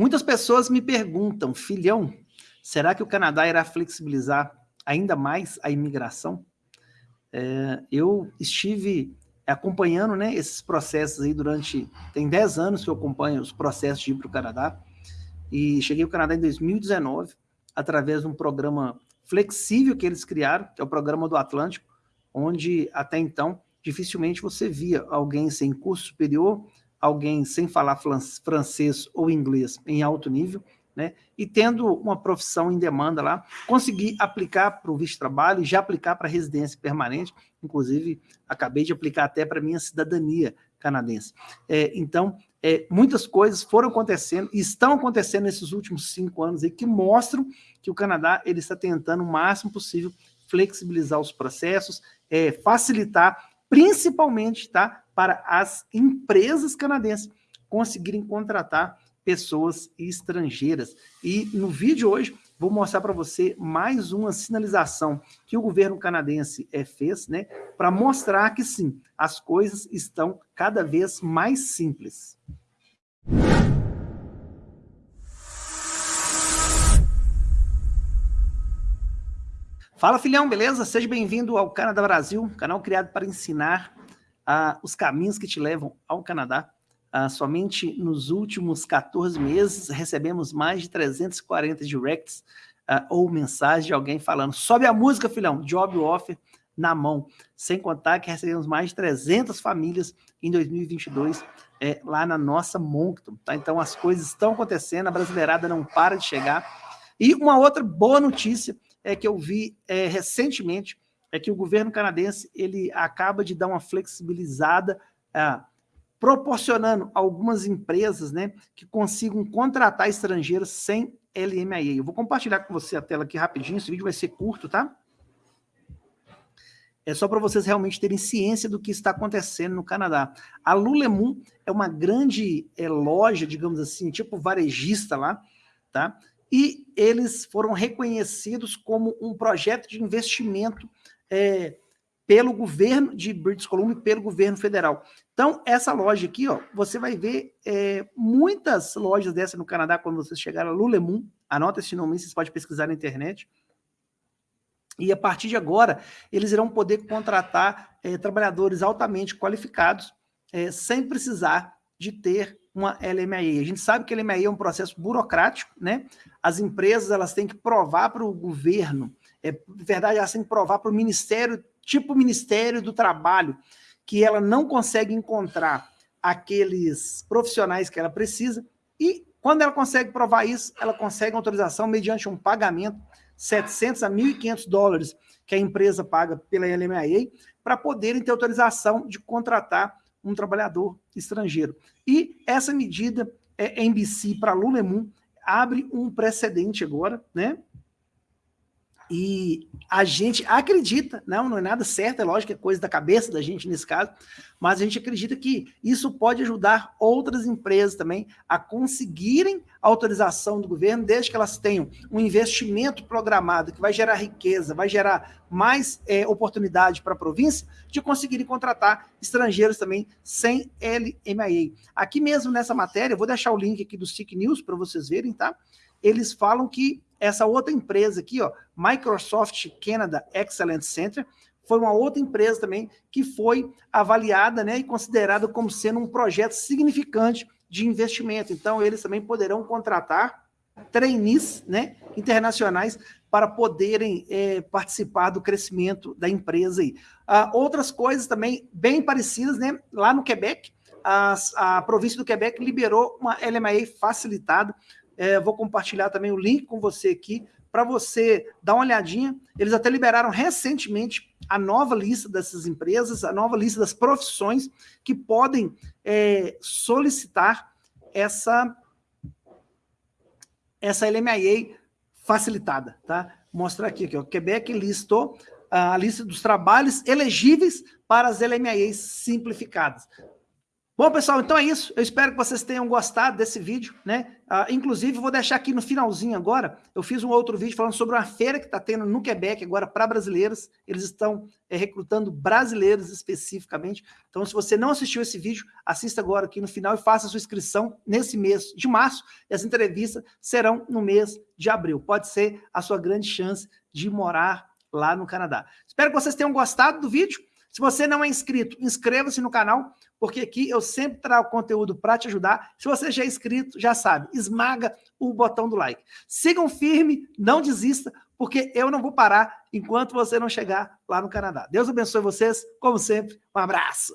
Muitas pessoas me perguntam, filhão, será que o Canadá irá flexibilizar ainda mais a imigração? É, eu estive acompanhando né, esses processos aí durante... Tem 10 anos que eu acompanho os processos de ir para o Canadá, e cheguei ao Canadá em 2019, através de um programa flexível que eles criaram, que é o Programa do Atlântico, onde até então dificilmente você via alguém sem curso superior, alguém sem falar francês ou inglês em alto nível, né? e tendo uma profissão em demanda lá, conseguir aplicar para o visto de trabalho, já aplicar para residência permanente, inclusive acabei de aplicar até para minha cidadania canadense. É, então, é, muitas coisas foram acontecendo e estão acontecendo nesses últimos cinco anos aí, que mostram que o Canadá ele está tentando o máximo possível flexibilizar os processos, é, facilitar, principalmente tá, para as empresas canadenses conseguirem contratar pessoas estrangeiras. E no vídeo hoje, vou mostrar para você mais uma sinalização que o governo canadense é, fez, né, para mostrar que sim, as coisas estão cada vez mais simples. Fala filhão, beleza? Seja bem-vindo ao Canadá Brasil, canal criado para ensinar uh, os caminhos que te levam ao Canadá. Uh, somente nos últimos 14 meses recebemos mais de 340 directs uh, ou mensagens de alguém falando sobe a música, filhão, job offer na mão. Sem contar que recebemos mais de 300 famílias em 2022 é, lá na nossa Moncton. Tá? Então as coisas estão acontecendo, a brasileirada não para de chegar. E uma outra boa notícia é que eu vi é, recentemente é que o governo canadense ele acaba de dar uma flexibilizada ah, proporcionando algumas empresas né, que consigam contratar estrangeiros sem LMIA. Eu vou compartilhar com você a tela aqui rapidinho, esse vídeo vai ser curto, tá? É só para vocês realmente terem ciência do que está acontecendo no Canadá. A Lululemon é uma grande é, loja, digamos assim, tipo varejista lá, tá? E eles foram reconhecidos como um projeto de investimento é, pelo governo de British Columbia e pelo governo federal. Então, essa loja aqui, ó, você vai ver é, muitas lojas dessas no Canadá, quando vocês chegarem a Lululemon, anota esse nome, vocês podem pesquisar na internet, e a partir de agora, eles irão poder contratar é, trabalhadores altamente qualificados, é, sem precisar de ter uma LMAE. A gente sabe que a LMAE é um processo burocrático, né? As empresas elas têm que provar para o governo, é verdade, elas têm que provar para o Ministério tipo Ministério do Trabalho, que ela não consegue encontrar aqueles profissionais que ela precisa, e quando ela consegue provar isso, ela consegue autorização mediante um pagamento 700 a 1.500 dólares que a empresa paga pela LMIA para poderem ter autorização de contratar um trabalhador estrangeiro. E essa medida, é, NBC para Lulemon, abre um precedente agora, né? E a gente acredita, não, não é nada certo, é lógico que é coisa da cabeça da gente nesse caso, mas a gente acredita que isso pode ajudar outras empresas também a conseguirem autorização do governo, desde que elas tenham um investimento programado que vai gerar riqueza, vai gerar mais é, oportunidade para a província, de conseguirem contratar estrangeiros também sem LMIA. Aqui mesmo nessa matéria, eu vou deixar o link aqui do SIC News para vocês verem, tá? Eles falam que essa outra empresa aqui, ó, Microsoft Canada Excellence Center, foi uma outra empresa também que foi avaliada né, e considerada como sendo um projeto significante de investimento. Então, eles também poderão contratar trainees né, internacionais para poderem é, participar do crescimento da empresa. Aí. Ah, outras coisas também bem parecidas, né, lá no Quebec, as, a província do Quebec liberou uma LMA facilitada é, vou compartilhar também o link com você aqui, para você dar uma olhadinha. Eles até liberaram recentemente a nova lista dessas empresas, a nova lista das profissões que podem é, solicitar essa, essa LMIA facilitada. Tá? Vou mostrar aqui, aqui ó. Quebec listou a lista dos trabalhos elegíveis para as LMIAs simplificadas. Bom, pessoal, então é isso. Eu espero que vocês tenham gostado desse vídeo, né? Uh, inclusive, vou deixar aqui no finalzinho agora, eu fiz um outro vídeo falando sobre uma feira que está tendo no Quebec agora para brasileiros. Eles estão é, recrutando brasileiros especificamente. Então, se você não assistiu esse vídeo, assista agora aqui no final e faça sua inscrição nesse mês de março. E as entrevistas serão no mês de abril. Pode ser a sua grande chance de morar lá no Canadá. Espero que vocês tenham gostado do vídeo. Se você não é inscrito, inscreva-se no canal, porque aqui eu sempre trago conteúdo para te ajudar. Se você já é inscrito, já sabe, esmaga o botão do like. Sigam firme, não desista, porque eu não vou parar enquanto você não chegar lá no Canadá. Deus abençoe vocês, como sempre, um abraço.